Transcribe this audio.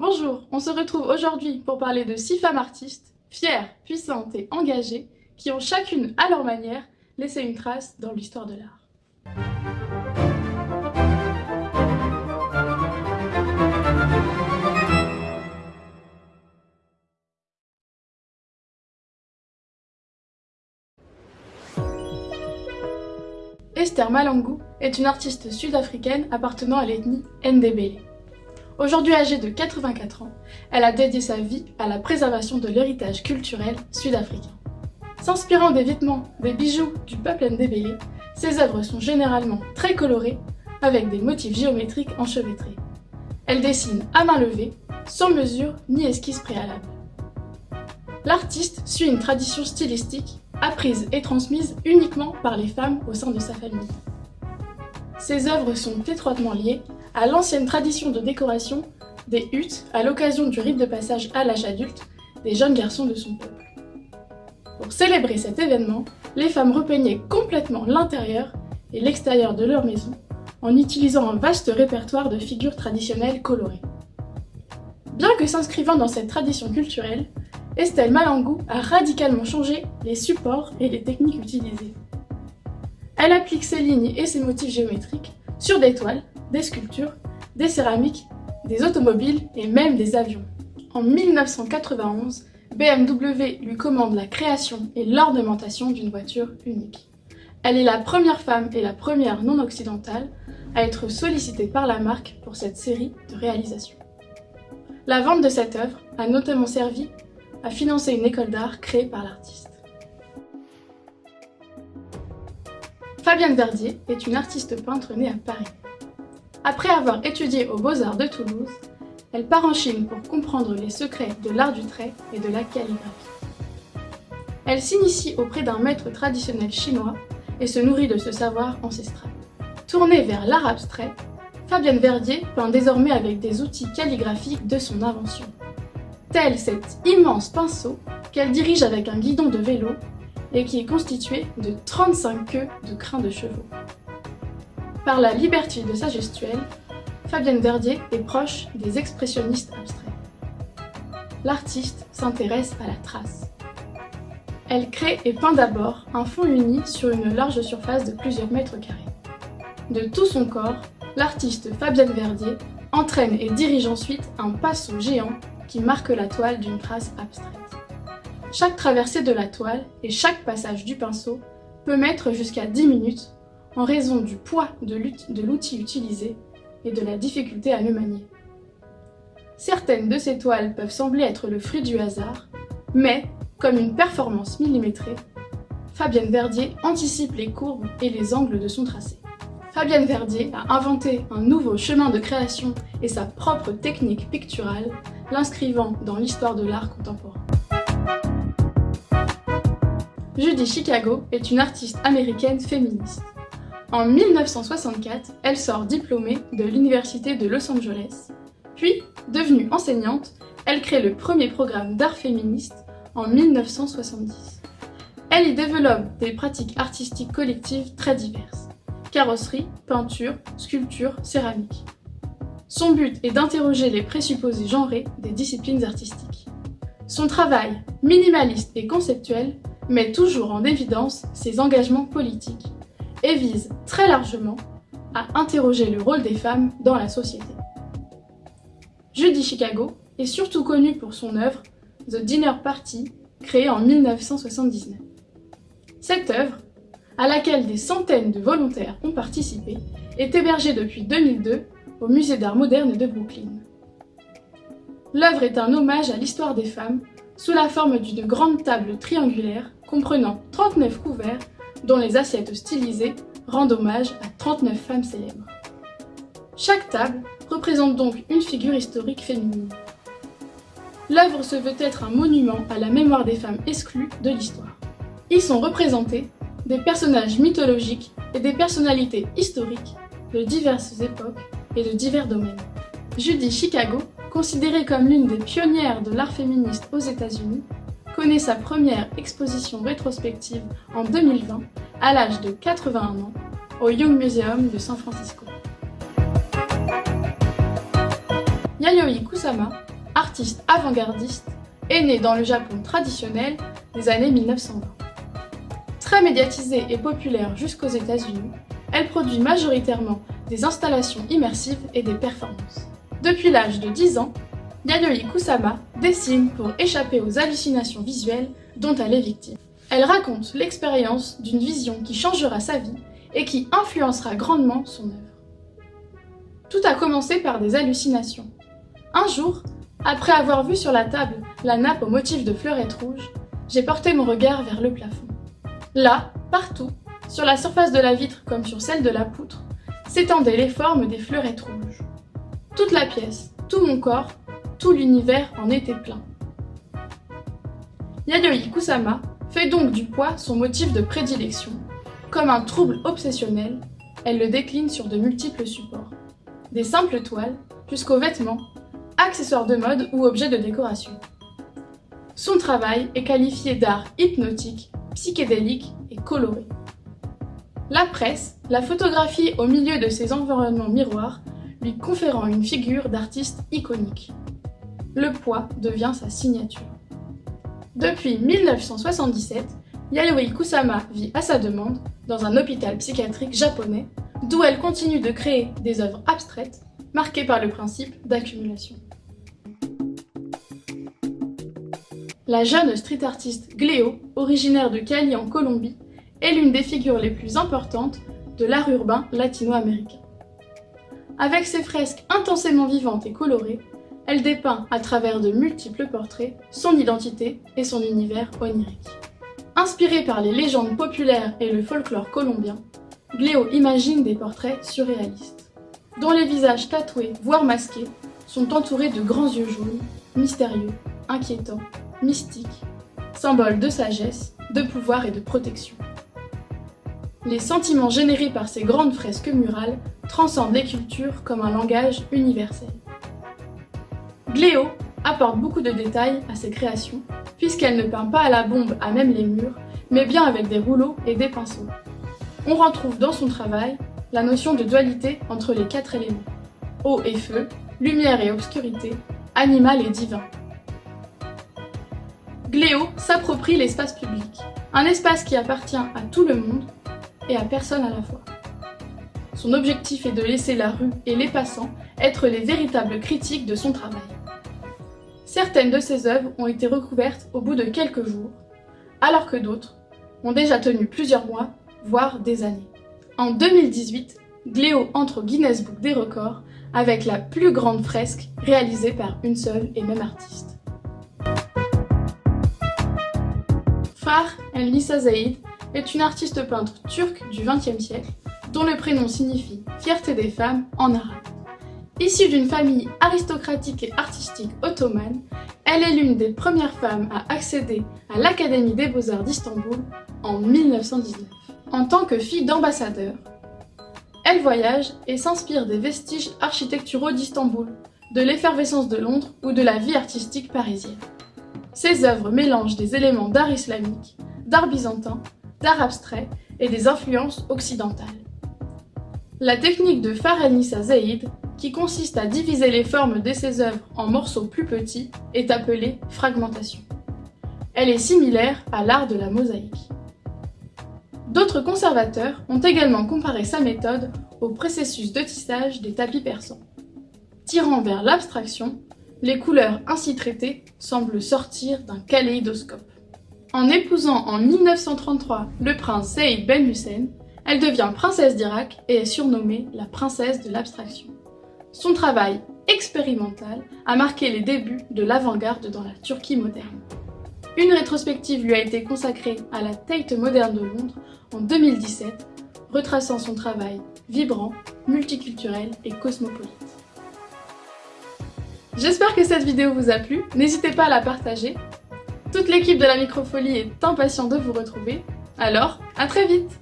Bonjour, on se retrouve aujourd'hui pour parler de six femmes artistes, fières, puissantes et engagées, qui ont chacune, à leur manière, laissé une trace dans l'histoire de l'art. Esther Malangou est une artiste sud-africaine appartenant à l'ethnie Ndebele. Aujourd'hui âgée de 84 ans, elle a dédié sa vie à la préservation de l'héritage culturel sud-africain. S'inspirant des vêtements, des bijoux du peuple Ndebele, ses œuvres sont généralement très colorées, avec des motifs géométriques enchevêtrés. Elle dessine à main levée, sans mesure ni esquisse préalable. L'artiste suit une tradition stylistique apprise et transmise uniquement par les femmes au sein de sa famille. Ses œuvres sont étroitement liées à l'ancienne tradition de décoration des huttes à l'occasion du rite de passage à l'âge adulte des jeunes garçons de son peuple. Pour célébrer cet événement, les femmes repeignaient complètement l'intérieur et l'extérieur de leur maison en utilisant un vaste répertoire de figures traditionnelles colorées. Bien que s'inscrivant dans cette tradition culturelle, Estelle Malangou a radicalement changé les supports et les techniques utilisées. Elle applique ses lignes et ses motifs géométriques sur des toiles, des sculptures, des céramiques, des automobiles et même des avions. En 1991, BMW lui commande la création et l'ornementation d'une voiture unique. Elle est la première femme et la première non-occidentale à être sollicitée par la marque pour cette série de réalisations. La vente de cette œuvre a notamment servi à financer une école d'art créée par l'artiste. Fabienne Verdier est une artiste peintre née à Paris. Après avoir étudié aux Beaux-Arts de Toulouse, elle part en Chine pour comprendre les secrets de l'art du trait et de la calligraphie. Elle s'initie auprès d'un maître traditionnel chinois et se nourrit de ce savoir ancestral. Tournée vers l'art abstrait, Fabienne Verdier peint désormais avec des outils calligraphiques de son invention tel cet immense pinceau qu'elle dirige avec un guidon de vélo et qui est constitué de 35 queues de crins de chevaux. Par la liberté de sa gestuelle, Fabienne Verdier est proche des expressionnistes abstraits. L'artiste s'intéresse à la trace. Elle crée et peint d'abord un fond uni sur une large surface de plusieurs mètres carrés. De tout son corps, l'artiste Fabienne Verdier entraîne et dirige ensuite un pinceau géant qui marque la toile d'une trace abstraite. Chaque traversée de la toile et chaque passage du pinceau peut mettre jusqu'à 10 minutes en raison du poids de l'outil utilisé et de la difficulté à le manier. Certaines de ces toiles peuvent sembler être le fruit du hasard, mais, comme une performance millimétrée, Fabienne Verdier anticipe les courbes et les angles de son tracé. Fabienne Verdier a inventé un nouveau chemin de création et sa propre technique picturale, l'inscrivant dans l'histoire de l'art contemporain. Judy Chicago est une artiste américaine féministe. En 1964, elle sort diplômée de l'Université de Los Angeles. Puis, devenue enseignante, elle crée le premier programme d'art féministe en 1970. Elle y développe des pratiques artistiques collectives très diverses carrosserie, peinture, sculpture, céramique. Son but est d'interroger les présupposés genrés des disciplines artistiques. Son travail, minimaliste et conceptuel, met toujours en évidence ses engagements politiques et vise très largement à interroger le rôle des femmes dans la société. Judy Chicago est surtout connue pour son œuvre The Dinner Party, créée en 1979. Cette œuvre à laquelle des centaines de volontaires ont participé, est hébergée depuis 2002 au Musée d'art moderne de Brooklyn. L'œuvre est un hommage à l'histoire des femmes sous la forme d'une grande table triangulaire comprenant 39 couverts dont les assiettes stylisées rendent hommage à 39 femmes célèbres. Chaque table représente donc une figure historique féminine. L'œuvre se veut être un monument à la mémoire des femmes exclues de l'histoire. Ils sont représentés des personnages mythologiques et des personnalités historiques de diverses époques et de divers domaines. Judy Chicago, considérée comme l'une des pionnières de l'art féministe aux États-Unis, connaît sa première exposition rétrospective en 2020 à l'âge de 81 ans au Young Museum de San Francisco. Yayoi Kusama artiste avant-gardiste, est née dans le Japon traditionnel des années 1920. Très médiatisée et populaire jusqu'aux États-Unis, elle produit majoritairement des installations immersives et des performances. Depuis l'âge de 10 ans, Yayoi Kusama dessine pour échapper aux hallucinations visuelles dont elle est victime. Elle raconte l'expérience d'une vision qui changera sa vie et qui influencera grandement son œuvre. Tout a commencé par des hallucinations. Un jour, après avoir vu sur la table la nappe au motif de fleurettes rouges, j'ai porté mon regard vers le plafond. Là, partout, sur la surface de la vitre comme sur celle de la poutre, s'étendaient les formes des fleurettes rouges. Toute la pièce, tout mon corps, tout l'univers en était plein. Yayoi Kusama fait donc du poids son motif de prédilection. Comme un trouble obsessionnel, elle le décline sur de multiples supports. Des simples toiles, jusqu'aux vêtements, accessoires de mode ou objets de décoration. Son travail est qualifié d'art hypnotique psychédélique et coloré. La presse la photographie au milieu de ces environnements miroirs, lui conférant une figure d'artiste iconique. Le poids devient sa signature. Depuis 1977, Yayoi Kusama vit à sa demande dans un hôpital psychiatrique japonais, d'où elle continue de créer des œuvres abstraites marquées par le principe d'accumulation. La jeune street artiste Gléo, originaire de Cali en Colombie, est l'une des figures les plus importantes de l'art urbain latino-américain. Avec ses fresques intensément vivantes et colorées, elle dépeint à travers de multiples portraits son identité et son univers onirique. Inspirée par les légendes populaires et le folklore colombien, Gléo imagine des portraits surréalistes, dont les visages tatoués, voire masqués, sont entourés de grands yeux jaunes, mystérieux, inquiétants mystique, symbole de sagesse, de pouvoir et de protection. Les sentiments générés par ces grandes fresques murales transcendent les cultures comme un langage universel. Gléo apporte beaucoup de détails à ses créations, puisqu'elle ne peint pas à la bombe à même les murs, mais bien avec des rouleaux et des pinceaux. On retrouve dans son travail la notion de dualité entre les quatre éléments, eau et feu, lumière et obscurité, animal et divin. Gléo s'approprie l'espace public, un espace qui appartient à tout le monde et à personne à la fois. Son objectif est de laisser la rue et les passants être les véritables critiques de son travail. Certaines de ses œuvres ont été recouvertes au bout de quelques jours, alors que d'autres ont déjà tenu plusieurs mois, voire des années. En 2018, Gléo entre au Guinness Book des records avec la plus grande fresque réalisée par une seule et même artiste. Far El Nisa Zaid est une artiste peintre turque du XXe siècle dont le prénom signifie « fierté des femmes » en arabe. Issue d'une famille aristocratique et artistique ottomane, elle est l'une des premières femmes à accéder à l'Académie des Beaux-Arts d'Istanbul en 1919. En tant que fille d'ambassadeur, elle voyage et s'inspire des vestiges architecturaux d'Istanbul, de l'effervescence de Londres ou de la vie artistique parisienne. Ses œuvres mélangent des éléments d'art islamique, d'art byzantin, d'art abstrait et des influences occidentales. La technique de Faranissa Zaid, qui consiste à diviser les formes de ses œuvres en morceaux plus petits, est appelée fragmentation. Elle est similaire à l'art de la mosaïque. D'autres conservateurs ont également comparé sa méthode au processus de tissage des tapis persans. Tirant vers l'abstraction, les couleurs ainsi traitées semblent sortir d'un kaléidoscope. En épousant en 1933 le prince Saïd Ben Hussein, elle devient princesse d'Irak et est surnommée la princesse de l'abstraction. Son travail expérimental a marqué les débuts de l'avant-garde dans la Turquie moderne. Une rétrospective lui a été consacrée à la Tate moderne de Londres en 2017, retraçant son travail vibrant, multiculturel et cosmopolite. J'espère que cette vidéo vous a plu, n'hésitez pas à la partager. Toute l'équipe de la Microfolie est impatiente de vous retrouver, alors à très vite